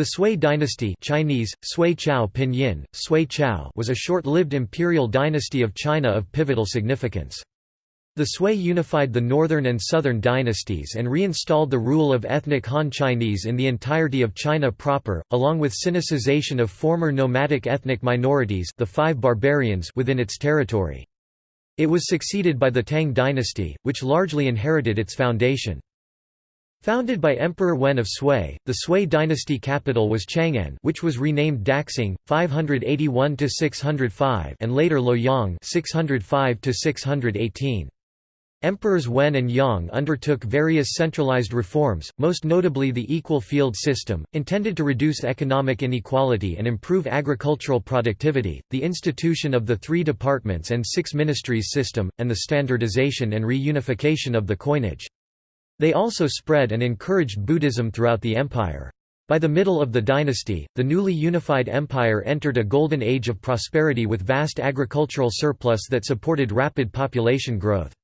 The Sui dynasty Chinese, Sui Chao Pinyin, Sui Chao was a short-lived imperial dynasty of China of pivotal significance. The Sui unified the northern and southern dynasties and reinstalled the rule of ethnic Han Chinese in the entirety of China proper, along with Sinicization of former nomadic ethnic minorities the five barbarians within its territory. It was succeeded by the Tang dynasty, which largely inherited its foundation. Founded by Emperor Wen of Sui, the Sui dynasty capital was Chang'an which was renamed Daxing, 581–605 and later Luoyang 605–618. Emperors Wen and Yang undertook various centralized reforms, most notably the equal field system, intended to reduce economic inequality and improve agricultural productivity, the institution of the three departments and six ministries system, and the standardization and reunification of the coinage. They also spread and encouraged Buddhism throughout the empire. By the middle of the dynasty, the newly unified empire entered a golden age of prosperity with vast agricultural surplus that supported rapid population growth.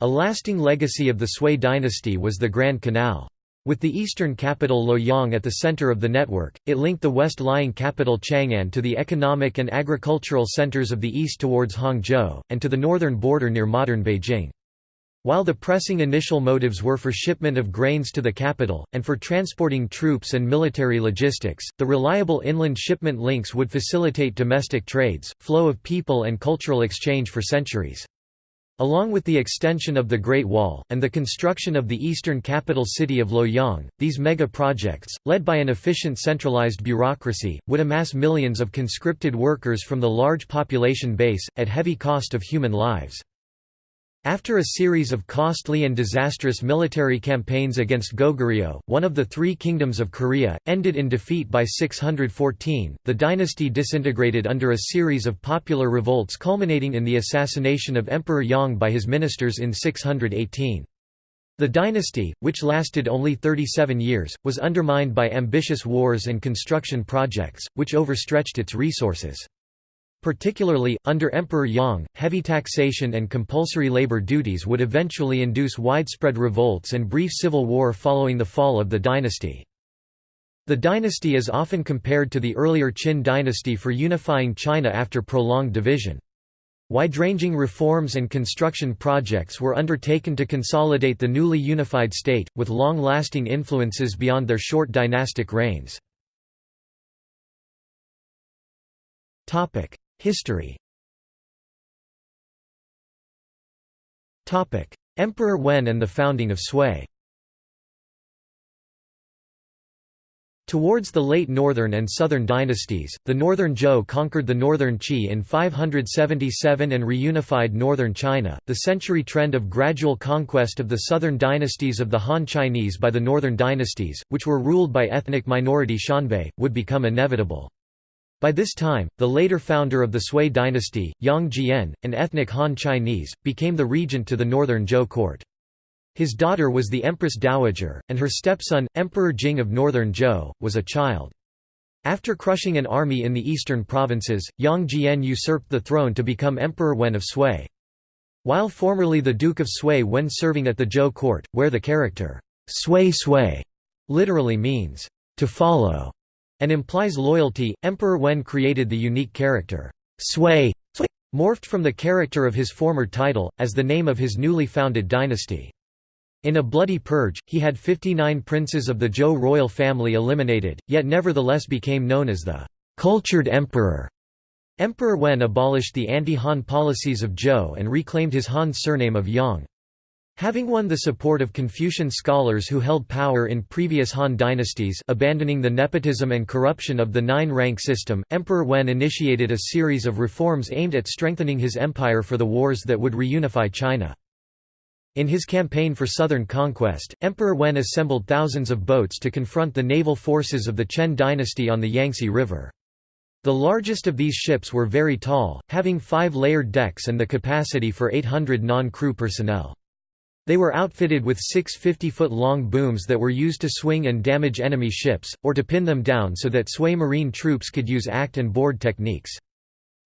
A lasting legacy of the Sui dynasty was the Grand Canal. With the eastern capital Luoyang at the center of the network, it linked the west-lying capital Chang'an to the economic and agricultural centers of the east towards Hangzhou, and to the northern border near modern Beijing. While the pressing initial motives were for shipment of grains to the capital, and for transporting troops and military logistics, the reliable inland shipment links would facilitate domestic trades, flow of people and cultural exchange for centuries. Along with the extension of the Great Wall, and the construction of the eastern capital city of Luoyang, these mega-projects, led by an efficient centralized bureaucracy, would amass millions of conscripted workers from the large population base, at heavy cost of human lives. After a series of costly and disastrous military campaigns against Goguryeo, one of the three kingdoms of Korea, ended in defeat by 614, the dynasty disintegrated under a series of popular revolts culminating in the assassination of Emperor Yang by his ministers in 618. The dynasty, which lasted only 37 years, was undermined by ambitious wars and construction projects, which overstretched its resources. Particularly, under Emperor Yang, heavy taxation and compulsory labor duties would eventually induce widespread revolts and brief civil war following the fall of the dynasty. The dynasty is often compared to the earlier Qin dynasty for unifying China after prolonged division. Wide-ranging reforms and construction projects were undertaken to consolidate the newly unified state, with long-lasting influences beyond their short dynastic reigns. History Emperor Wen and the founding of Sui Towards the late Northern and Southern dynasties, the Northern Zhou conquered the Northern Qi in 577 and reunified northern China. The century trend of gradual conquest of the southern dynasties of the Han Chinese by the northern dynasties, which were ruled by ethnic minority Xianbei, would become inevitable. By this time, the later founder of the Sui dynasty, Yang Jian, an ethnic Han Chinese, became the regent to the northern Zhou court. His daughter was the Empress Dowager, and her stepson, Emperor Jing of northern Zhou, was a child. After crushing an army in the eastern provinces, Yang Jian usurped the throne to become Emperor Wen of Sui. While formerly the Duke of Sui when serving at the Zhou court, where the character, Sui Sui, literally means, to follow, and implies loyalty, Emperor Wen created the unique character, Sui, morphed from the character of his former title, as the name of his newly founded dynasty. In a bloody purge, he had 59 princes of the Zhou royal family eliminated, yet nevertheless became known as the cultured emperor. Emperor Wen abolished the anti-Han policies of Zhou and reclaimed his Han surname of Yang. Having won the support of Confucian scholars who held power in previous Han dynasties abandoning the nepotism and corruption of the nine-rank system, Emperor Wen initiated a series of reforms aimed at strengthening his empire for the wars that would reunify China. In his campaign for southern conquest, Emperor Wen assembled thousands of boats to confront the naval forces of the Chen dynasty on the Yangtze River. The largest of these ships were very tall, having five layered decks and the capacity for 800 non-crew personnel. They were outfitted with six 50-foot-long booms that were used to swing and damage enemy ships, or to pin them down so that Sui marine troops could use act and board techniques.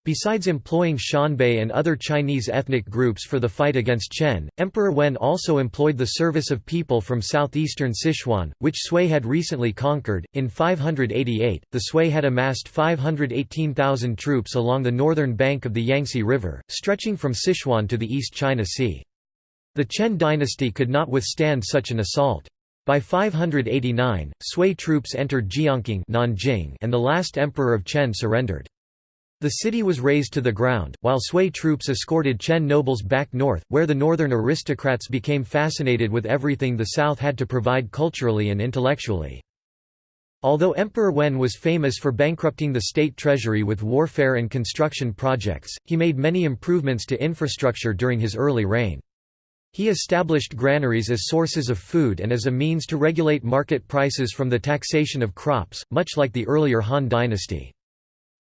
Besides employing Xianbei and other Chinese ethnic groups for the fight against Chen, Emperor Wen also employed the service of people from southeastern Sichuan, which Sui had recently conquered. In 588, the Sui had amassed 518,000 troops along the northern bank of the Yangtze River, stretching from Sichuan to the East China Sea. The Chen dynasty could not withstand such an assault. By 589, Sui troops entered Jiankang and the last emperor of Chen surrendered. The city was razed to the ground, while Sui troops escorted Chen nobles back north, where the northern aristocrats became fascinated with everything the south had to provide culturally and intellectually. Although Emperor Wen was famous for bankrupting the state treasury with warfare and construction projects, he made many improvements to infrastructure during his early reign. He established granaries as sources of food and as a means to regulate market prices from the taxation of crops, much like the earlier Han dynasty.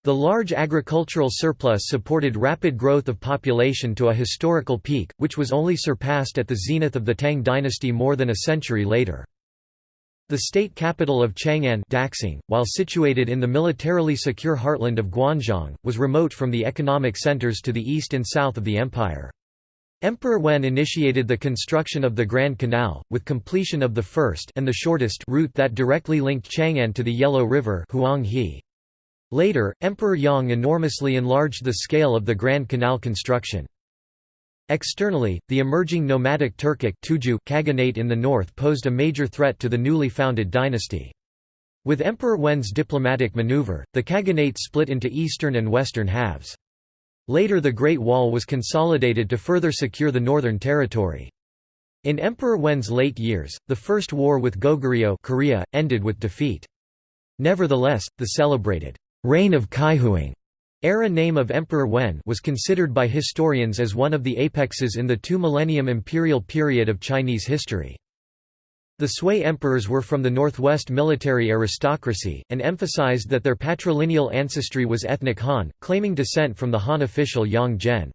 The large agricultural surplus supported rapid growth of population to a historical peak, which was only surpassed at the zenith of the Tang dynasty more than a century later. The state capital of Chang'an Daxing, while situated in the militarily secure heartland of Guanzhong, was remote from the economic centers to the east and south of the empire. Emperor Wen initiated the construction of the Grand Canal, with completion of the first and the shortest route that directly linked Chang'an to the Yellow River. Later, Emperor Yang enormously enlarged the scale of the Grand Canal construction. Externally, the emerging nomadic Turkic Khaganate in the north posed a major threat to the newly founded dynasty. With Emperor Wen's diplomatic maneuver, the Khaganate split into eastern and western halves. Later the Great Wall was consolidated to further secure the northern territory. In Emperor Wen's late years, the First War with Goguryeo Korea, ended with defeat. Nevertheless, the celebrated reign of Kaihuang era name of Emperor Wen was considered by historians as one of the apexes in the two-millennium imperial period of Chinese history. The Sui emperors were from the northwest military aristocracy, and emphasized that their patrilineal ancestry was ethnic Han, claiming descent from the Han official Yang Zhen.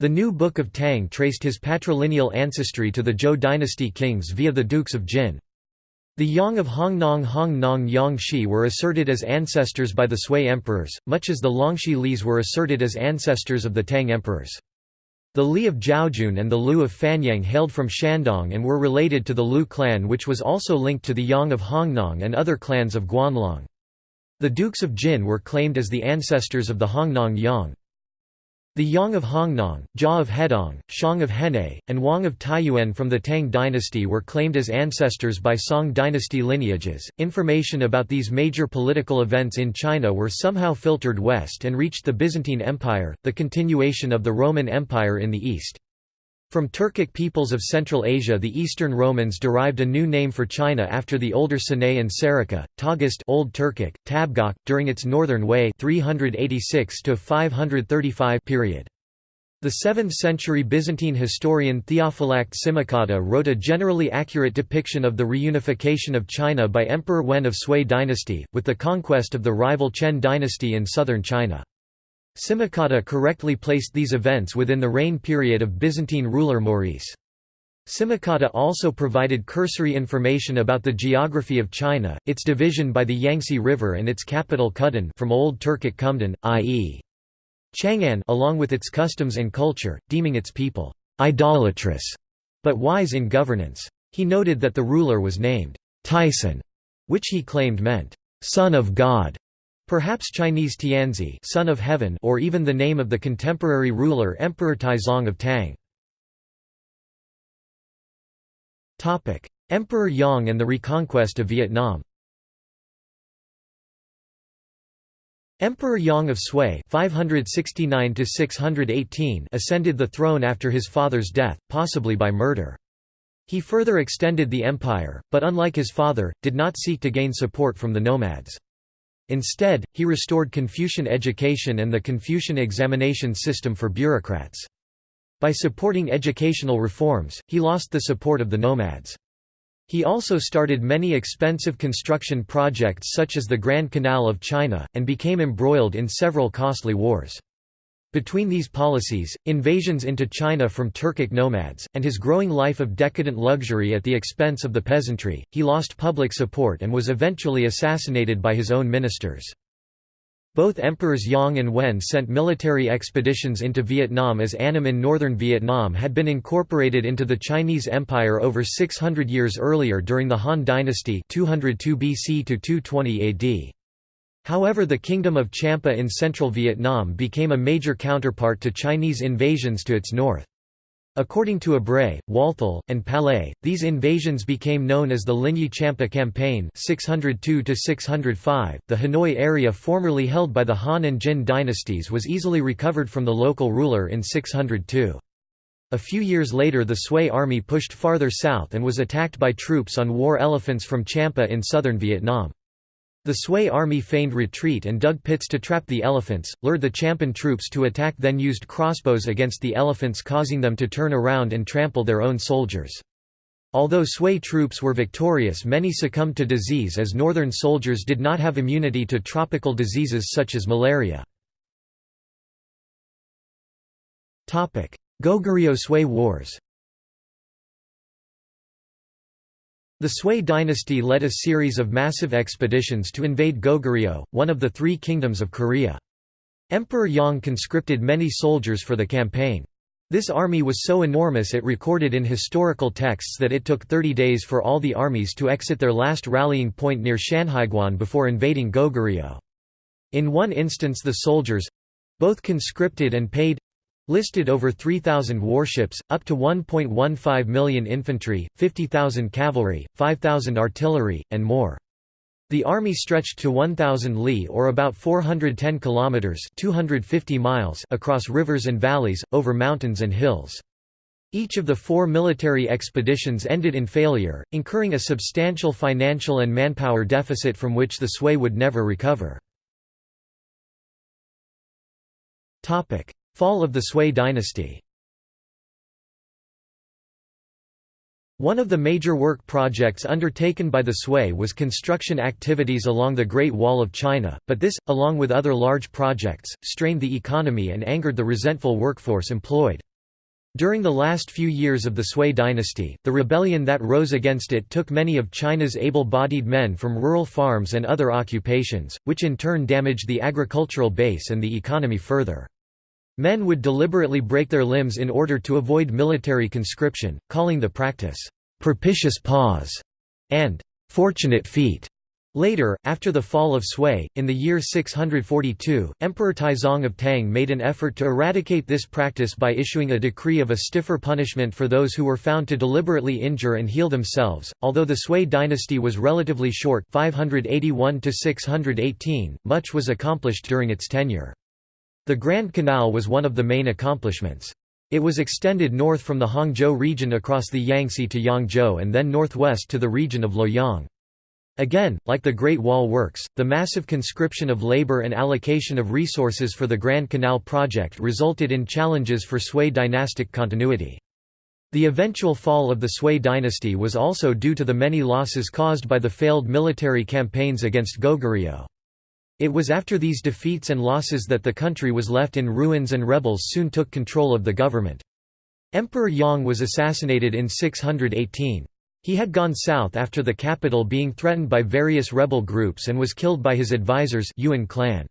The New Book of Tang traced his patrilineal ancestry to the Zhou dynasty kings via the Dukes of Jin. The Yang of Hongnong Hongnong Yangshi were asserted as ancestors by the Sui emperors, much as the Longxi Lis were asserted as ancestors of the Tang emperors. The Li of Zhaojun and the Lu of Fanyang hailed from Shandong and were related to the Lu clan which was also linked to the Yang of Hongnong and other clans of Guanlong. The Dukes of Jin were claimed as the ancestors of the Hongnong Yang. The Yang of Hongnong, Jia of Hedong, Shang of Henei, and Wang of Taiyuan from the Tang dynasty were claimed as ancestors by Song dynasty lineages. Information about these major political events in China were somehow filtered west and reached the Byzantine Empire, the continuation of the Roman Empire in the east. From Turkic peoples of Central Asia the Eastern Romans derived a new name for China after the older Sinae and Serica, Taugast Old Turkic, Tabghach, during its northern Wei 386 period. The 7th-century Byzantine historian Theophylact Simocatta wrote a generally accurate depiction of the reunification of China by Emperor Wen of Sui dynasty, with the conquest of the rival Chen dynasty in southern China. Simocatta correctly placed these events within the reign period of Byzantine ruler Maurice. Simocatta also provided cursory information about the geography of China, its division by the Yangtze River and its capital Kudan from Old Turkic Kumdan, i.e. Chang'an along with its customs and culture, deeming its people idolatrous, but wise in governance. He noted that the ruler was named Taisson, which he claimed meant, son of God. Perhaps Chinese Tianzi son of heaven or even the name of the contemporary ruler Emperor Taizong of Tang. Emperor Yang and the reconquest of Vietnam Emperor Yang of Sui 569 ascended the throne after his father's death, possibly by murder. He further extended the empire, but unlike his father, did not seek to gain support from the nomads. Instead, he restored Confucian education and the Confucian examination system for bureaucrats. By supporting educational reforms, he lost the support of the nomads. He also started many expensive construction projects such as the Grand Canal of China, and became embroiled in several costly wars. Between these policies, invasions into China from Turkic nomads, and his growing life of decadent luxury at the expense of the peasantry, he lost public support and was eventually assassinated by his own ministers. Both emperors Yang and Wen sent military expeditions into Vietnam as Annam in northern Vietnam had been incorporated into the Chinese Empire over 600 years earlier during the Han Dynasty 202 BC to 220 AD. However the Kingdom of Champa in central Vietnam became a major counterpart to Chinese invasions to its north. According to Abreu, Walthall, and Palais, these invasions became known as the Linyue Champa Campaign 602 .The Hanoi area formerly held by the Han and Jin dynasties was easily recovered from the local ruler in 602. A few years later the Sui army pushed farther south and was attacked by troops on war elephants from Champa in southern Vietnam. The Sui army feigned retreat and dug pits to trap the elephants, lured the Champan troops to attack then used crossbows against the elephants causing them to turn around and trample their own soldiers. Although Sui troops were victorious many succumbed to disease as northern soldiers did not have immunity to tropical diseases such as malaria. Goguryeo-Sui Wars The Sui dynasty led a series of massive expeditions to invade Goguryeo, one of the three kingdoms of Korea. Emperor Yang conscripted many soldiers for the campaign. This army was so enormous it recorded in historical texts that it took 30 days for all the armies to exit their last rallying point near Shanhaiguan before invading Goguryeo. In one instance the soldiers—both conscripted and paid, Listed over 3,000 warships, up to 1.15 million infantry, 50,000 cavalry, 5,000 artillery, and more. The army stretched to 1,000 li or about 410 kilometers (250 miles) across rivers and valleys, over mountains and hills. Each of the four military expeditions ended in failure, incurring a substantial financial and manpower deficit from which the Sui would never recover. Fall of the Sui dynasty One of the major work projects undertaken by the Sui was construction activities along the Great Wall of China, but this, along with other large projects, strained the economy and angered the resentful workforce employed. During the last few years of the Sui dynasty, the rebellion that rose against it took many of China's able-bodied men from rural farms and other occupations, which in turn damaged the agricultural base and the economy further. Men would deliberately break their limbs in order to avoid military conscription, calling the practice, "'propitious pause' and "'fortunate feat'". Later, after the fall of Sui, in the year 642, Emperor Taizong of Tang made an effort to eradicate this practice by issuing a decree of a stiffer punishment for those who were found to deliberately injure and heal themselves. Although the Sui dynasty was relatively short 581 to 618, much was accomplished during its tenure. The Grand Canal was one of the main accomplishments. It was extended north from the Hangzhou region across the Yangtze to Yangzhou and then northwest to the region of Luoyang. Again, like the Great Wall Works, the massive conscription of labor and allocation of resources for the Grand Canal project resulted in challenges for Sui dynastic continuity. The eventual fall of the Sui dynasty was also due to the many losses caused by the failed military campaigns against Goguryeo. It was after these defeats and losses that the country was left in ruins and rebels soon took control of the government. Emperor Yang was assassinated in 618. He had gone south after the capital being threatened by various rebel groups and was killed by his advisors Yuwen clan.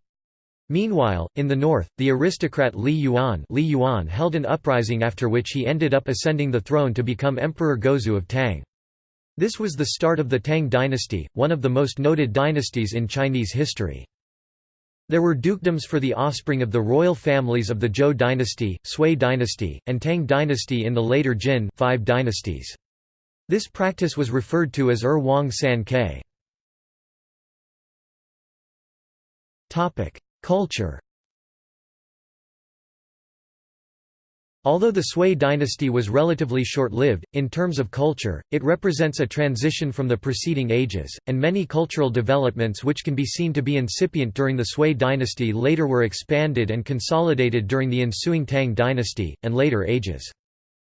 Meanwhile, in the north, the aristocrat Li Yuan, Li Yuan held an uprising after which he ended up ascending the throne to become Emperor Gaozu of Tang. This was the start of the Tang dynasty, one of the most noted dynasties in Chinese history. There were dukedoms for the offspring of the royal families of the Zhou dynasty, Sui dynasty, and Tang dynasty in the later Jin five dynasties. This practice was referred to as Er Wang San Ke. Culture Although the Sui dynasty was relatively short-lived, in terms of culture, it represents a transition from the preceding ages, and many cultural developments which can be seen to be incipient during the Sui dynasty later were expanded and consolidated during the ensuing Tang dynasty, and later ages.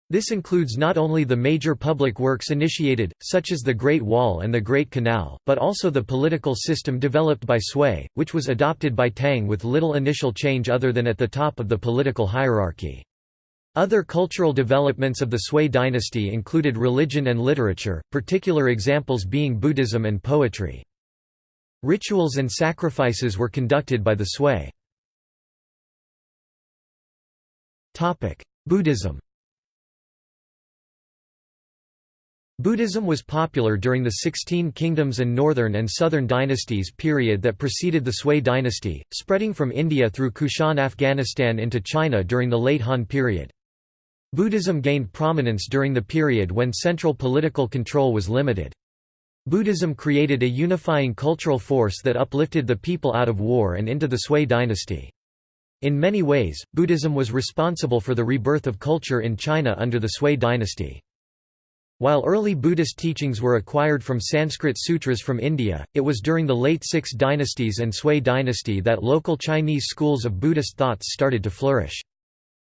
This includes not only the major public works initiated, such as the Great Wall and the Great Canal, but also the political system developed by Sui, which was adopted by Tang with little initial change other than at the top of the political hierarchy. Other cultural developments of the Sui dynasty included religion and literature, particular examples being Buddhism and poetry. Rituals and sacrifices were conducted by the Sui. Buddhism Buddhism was popular during the Sixteen Kingdoms and Northern and Southern dynasties period that preceded the Sui dynasty, spreading from India through Kushan Afghanistan into China during the late Han period. Buddhism gained prominence during the period when central political control was limited. Buddhism created a unifying cultural force that uplifted the people out of war and into the Sui dynasty. In many ways, Buddhism was responsible for the rebirth of culture in China under the Sui dynasty. While early Buddhist teachings were acquired from Sanskrit sutras from India, it was during the late Six dynasties and Sui dynasty that local Chinese schools of Buddhist thoughts started to flourish.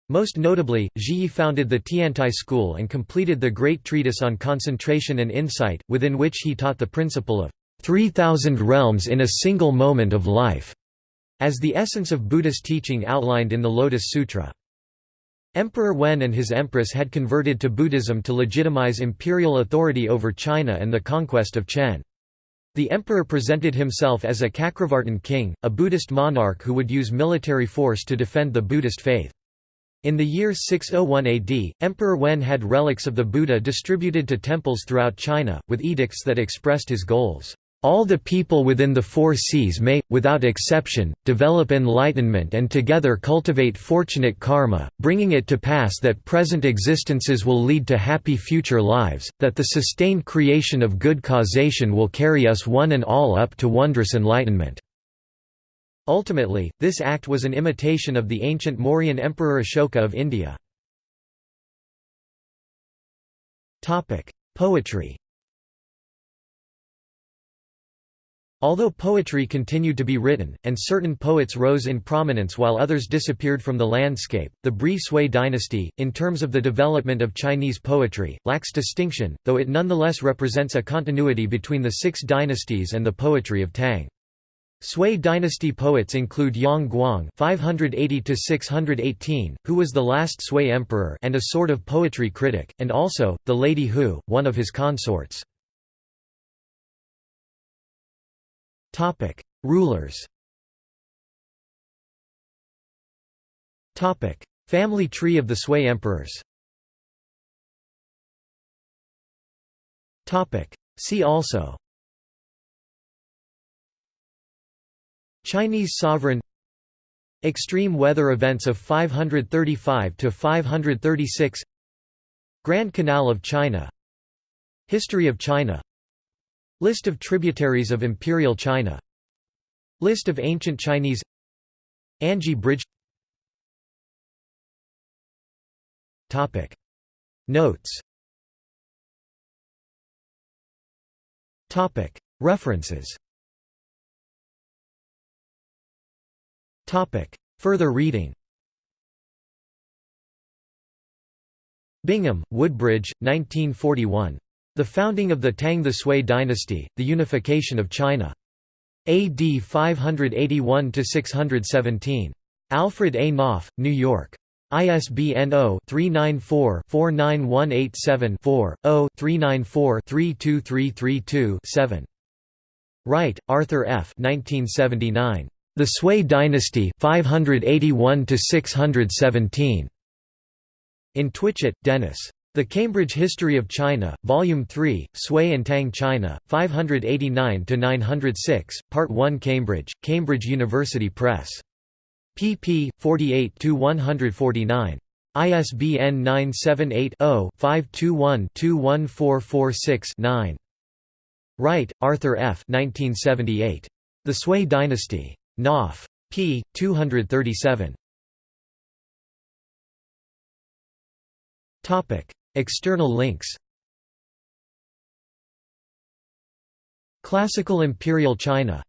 Most notably, Zhiyi founded the Tiantai school and completed the Great Treatise on Concentration and Insight, within which he taught the principle of 3,000 realms in a single moment of life, as the essence of Buddhist teaching outlined in the Lotus Sutra. Emperor Wen and his empress had converted to Buddhism to legitimize imperial authority over China and the conquest of Chen. The emperor presented himself as a Cakravartin king, a Buddhist monarch who would use military force to defend the Buddhist faith. In the year 601 AD, Emperor Wen had relics of the Buddha distributed to temples throughout China, with edicts that expressed his goals. All the people within the four seas may, without exception, develop enlightenment and together cultivate fortunate karma, bringing it to pass that present existences will lead to happy future lives, that the sustained creation of good causation will carry us one and all up to wondrous enlightenment." Ultimately, this act was an imitation of the ancient Mauryan Emperor Ashoka of India. Poetry Although poetry continued to be written, and certain poets rose in prominence while others disappeared from the landscape, the Bri Sui dynasty, in terms of the development of Chinese poetry, lacks distinction, though it nonetheless represents a continuity between the six dynasties and the poetry of Tang. Sui dynasty poets include Yang Guang (580–618), who was the last Sui emperor and a sort of poetry critic, and also the Lady Hu, one of his consorts. Topic: Rulers. Topic: Family tree of the Sui emperors. Topic: See also. Chinese sovereign Extreme weather events of 535 to 536 Grand Canal of China History of China List of tributaries of Imperial China List of ancient Chinese Anji Bridge Topic. Notes Topic. References Topic Further reading Bingham, Woodbridge, 1941. The founding of the Tang the Sui dynasty, the unification of China. AD 581–617. Alfred A. Knopf, New York. ISBN 0-394-49187-4, 0-394-32332-7. Wright, Arthur F. 1979. The Sui Dynasty 581 617. In Twitchett, Dennis. The Cambridge History of China, Volume 3, Sui and Tang China, 589–906, Part 1 Cambridge, Cambridge University Press. pp. 48–149. ISBN 978-0-521-21446-9. Wright, Arthur F. 1978. The Sui Dynasty. Knopf. p. 237. External links Classical Imperial China